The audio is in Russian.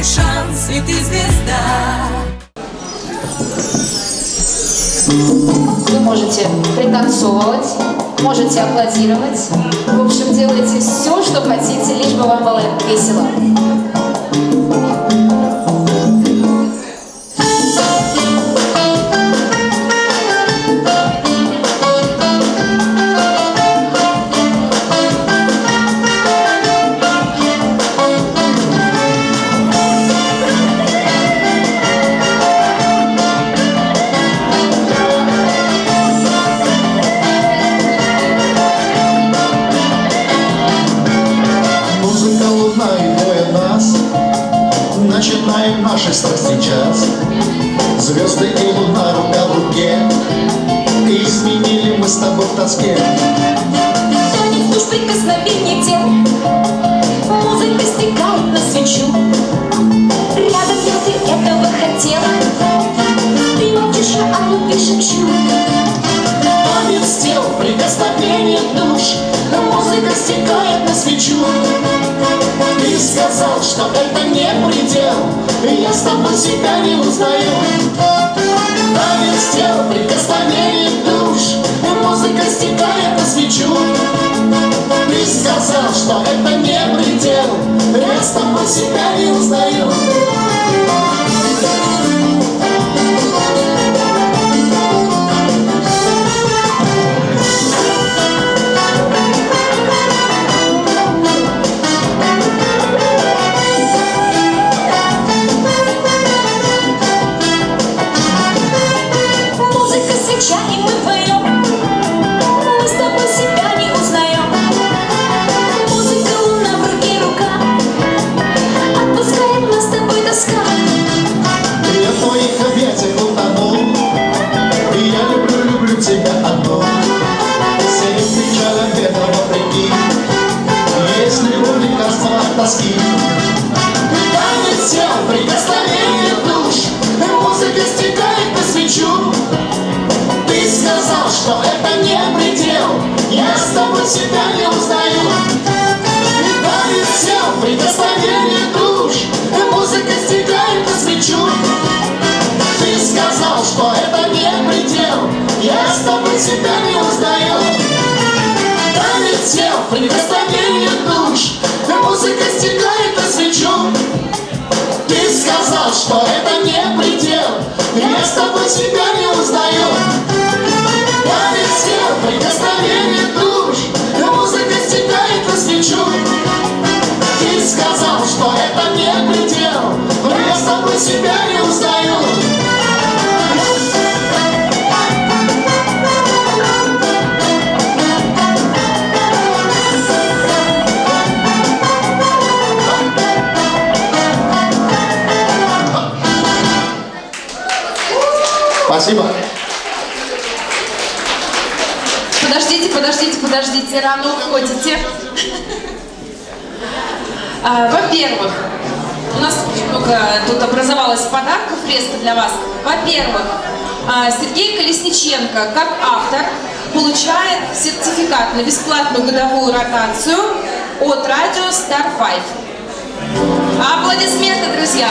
твой шанс, и ты звезда. Вы можете пританцовывать, можете аплодировать. В общем, делайте все, что хотите, лишь бы вам было весело. Двое нас. Начинаем наши страсти час. Звезды и луна рука в руке. И изменили мы с тобой в тоске. Тонет душ прикосновение тел Музыка стекает на свечу. Рядом я ты этого хотела. Ты молчишь, я о любви шепчу Танец тел, прикосновение душ. Музыка стекает на свечу сказал, что это не предел. И я с тобой себя не узнаю. Танец тел, прикосновение душ Музыка стекает на свечу. Ты сказал, что это не предел. Я с тобой себя не узнаю себя не узнаю. Танец тел, прикосновение душ. Музыка стекает на свечу. Ты сказал, что это не предел. Я с тобой себя не узнаю. Танец тел, прикосновение душ Музыка стекает на свечу. Ты сказал, что это не предел. Я с тобой себя не узнаю Спасибо. Подождите, подождите, подождите, рано уходите. А, Во-первых, у нас много тут образовалось подарков резко для вас. Во-первых, а, Сергей Колесниченко, как автор, получает сертификат на бесплатную годовую ротацию от радио Star 5. Аплодисменты, друзья!